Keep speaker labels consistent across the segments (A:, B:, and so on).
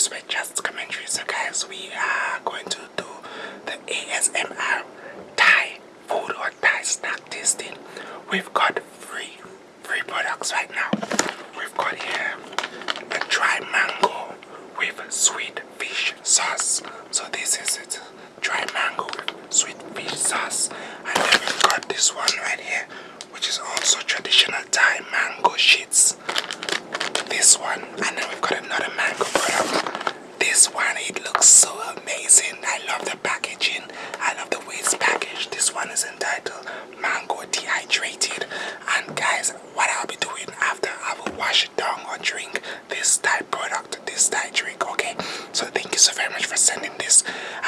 A: Sweat Just commentary. So guys, we are going to do the ASMR Thai food or Thai snack tasting. We've got three, three products right now. We've got here a dry mango with sweet fish sauce. So this is it, dry mango with sweet fish sauce. And then we've got this one right here, which is also traditional Thai mango sheets this one and then we've got another mango this one it looks so amazing. I love the packaging. I love the way it's packaged. This one is entitled mango dehydrated. And guys what i'll be doing after i will wash it down or drink this type product this type drink okay? So thank you so very much for sending this.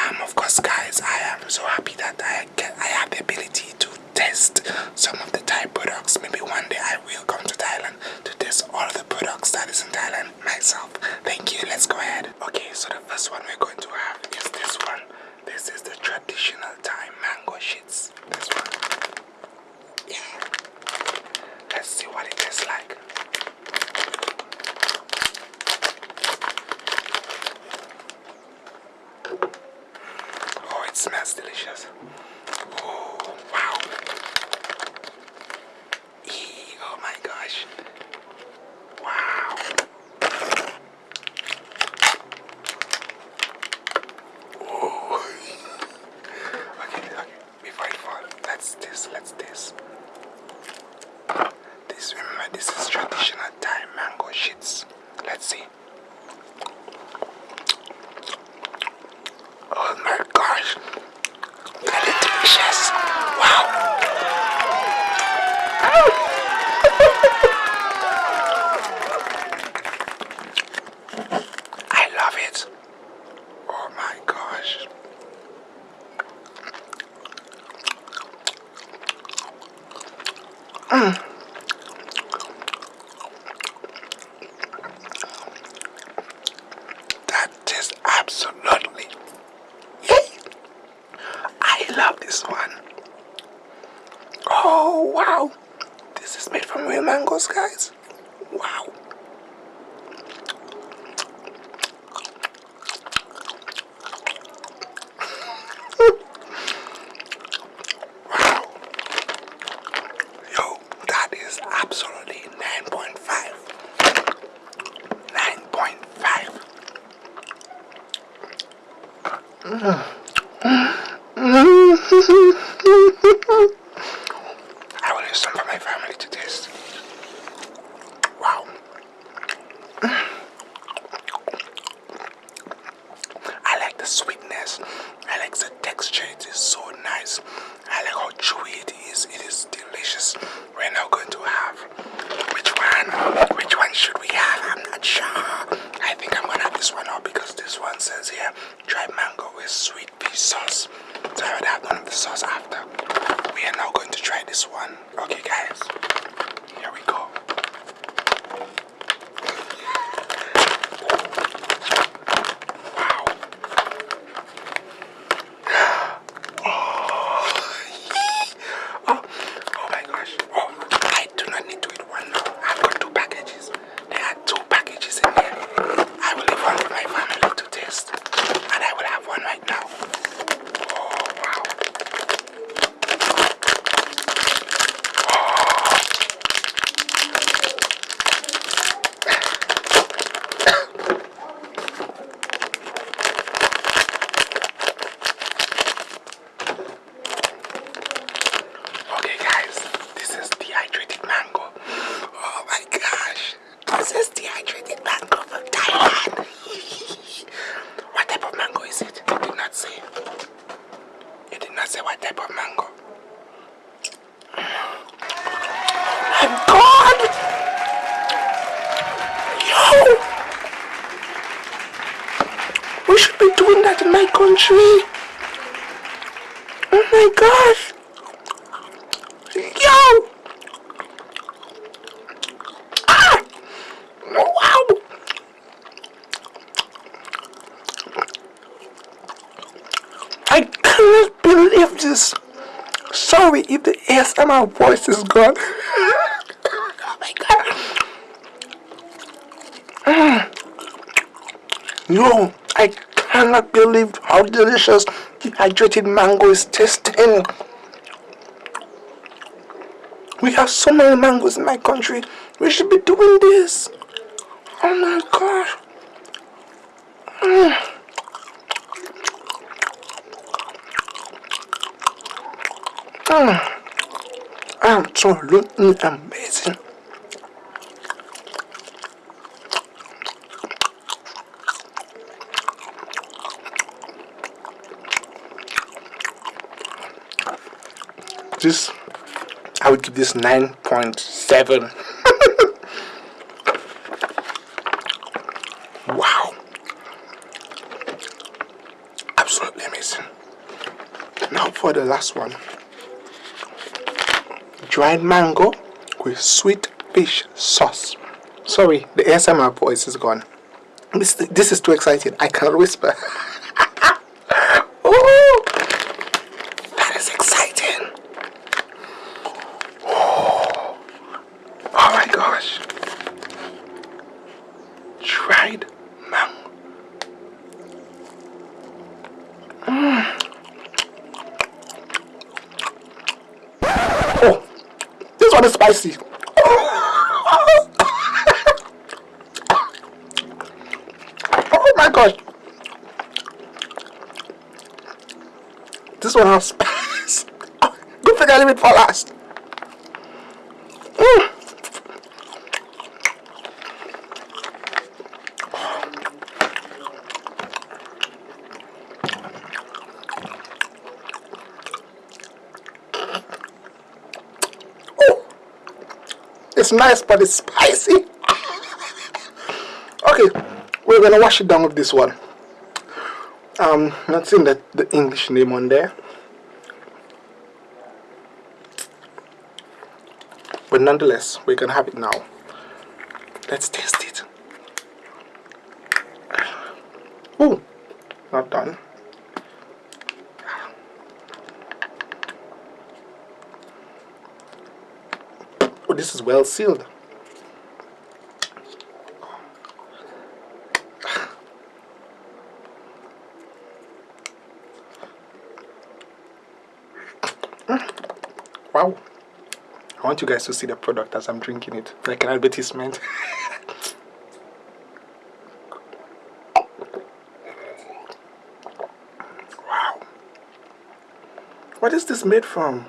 A: Um of course guys i am so happy that i get i have the ability to test some of the Thai products. Maybe one day I will come to Thailand to test all of the products that is in Thailand myself. Thank you. Let's go ahead. Okay, so the first one we're going to have is this one. This is the traditional Thai mango sheets. This one. Yeah. Let's see what it tastes like. Oh, it smells delicious. Oh, wow. Eee, oh my gosh. Wow. Oh. okay, okay. Before I fall, let's this, let's this. This, remember, this is traditional Thai mango sheets. Let's see. Oh my gosh. Very delicious. Wow. I love it. Oh my gosh. Mm. That is absolutely. Yay! I love this one. Oh wow! This is made from real mangoes, guys. Wow. wow. Yo, that is absolutely 9.5. 9.5. I mm will use some for my family to taste. Wow. I like the sweetness. I like the texture. It is so nice. I like how chewy it is. It is delicious. We're now going to have which one? Which one should we have? I'm not sure. I think I'm gonna have this one out because this one says here dried mango with sweet fish sauce. So I would have none of the sauce after. We are now going to try this one. Okay guys. Here we go. Wow. Oh, oh my gosh. Oh, I do not need to eat one now. I've got two packages. There are two packages in here. I will leave one for my family to taste. And I will have one right now. Oh, wow. Okay, guys, this is dehydrated mango. Oh my gosh, this is dehydrated mango from Thailand. what type of mango is it? It did not say. It did not say what type of mango. My God! Yo! We should be doing that in my country. Oh my gosh! Yo! Ah! Wow! I cannot believe this. Sorry if the ASMR voice is gone. oh my god. Mm. Yo, I cannot believe how delicious dehydrated mango is tasting. We have so many mangoes in my country. We should be doing this. Oh my gosh. Mm. Mm. Absolutely amazing. This, I would give this 9.7. wow. Absolutely amazing. Now for the last one dried mango with sweet fish sauce. Sorry, the ASMR voice is gone. This, this is too exciting. I cannot whisper. oh, that is exciting. Oh, oh my gosh. Dried mango. Mm. One is spicy. oh my gosh. This one has spice. Good thing I leave it for last. Mm. It's nice, but it's spicy. okay, we're gonna wash it down with this one. Um, not seeing that the English name on there. But nonetheless, we're gonna have it now. Let's taste it. Oh, not done. Oh, this is well sealed. Wow. I want you guys to see the product as I'm drinking it, like an advertisement. wow. What is this made from?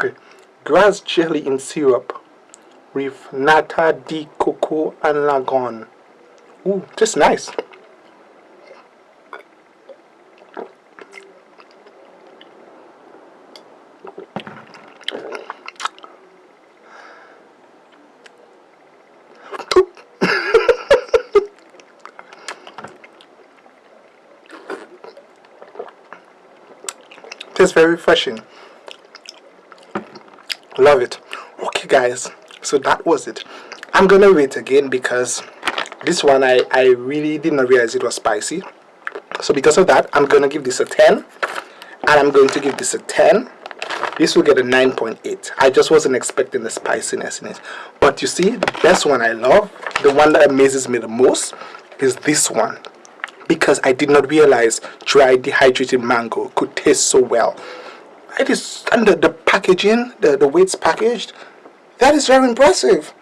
A: Okay, grass jelly in syrup with nata de coco and longan. Ooh, just nice. Tastes very refreshing love it. Okay guys. So that was it. I'm gonna wait again because this one i i really didn't realize it was spicy. So because of that i'm gonna give this a 10 and i'm going to give this a 10 this will get a 9.8 i just wasn't expecting the spiciness in it. But you see the best one i love the one that amazes me the most is this one. Because i did not realize dried dehydrated mango could taste so well it is under the packaging the the way it's packaged that is very impressive.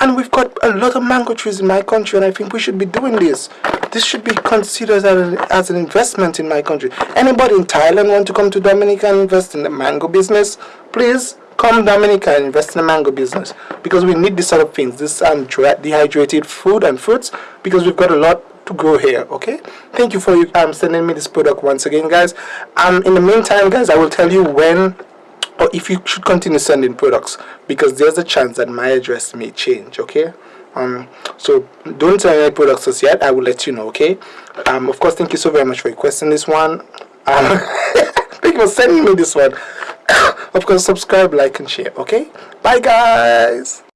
A: And we've got a lot of mango trees in my country and I think we should be doing this. This should be considered as an, as an investment in my country. Anybody in Thailand want to come to Dominica and invest in the mango business? Please come Dominica and invest in the mango business. Because we need this sort of things this um, dehydrated food and fruits because we've got a lot to grow here okay? Thank you for um sending me this product once again guys. Um in the meantime guys i will tell you when or if you should continue sending products because there's a chance that my address may change okay? Um so don't send any products as yet. I will let you know okay? Um of course thank you so very much for requesting this one. Um thank you for sending me this one. Of course subscribe like and share okay? Bye guys